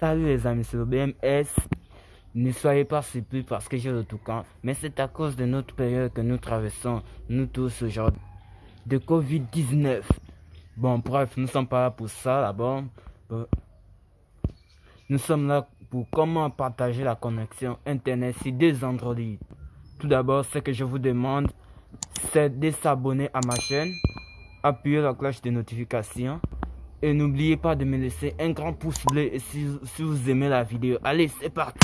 Salut les amis, c'est le BMS. Ne soyez pas surpris parce que j'ai le toucan, mais c'est à cause de notre période que nous traversons, nous tous aujourd'hui, de Covid-19. Bon, bref, nous sommes pas là pour ça là-bas. Nous sommes là pour comment partager la connexion Internet sur des Android. Tout d'abord, ce que je vous demande, c'est de s'abonner à ma chaîne, appuyer la cloche de notification et n'oubliez pas de me laisser un grand pouce bleu si, vous aimez la vidéo. Allez, c'est parti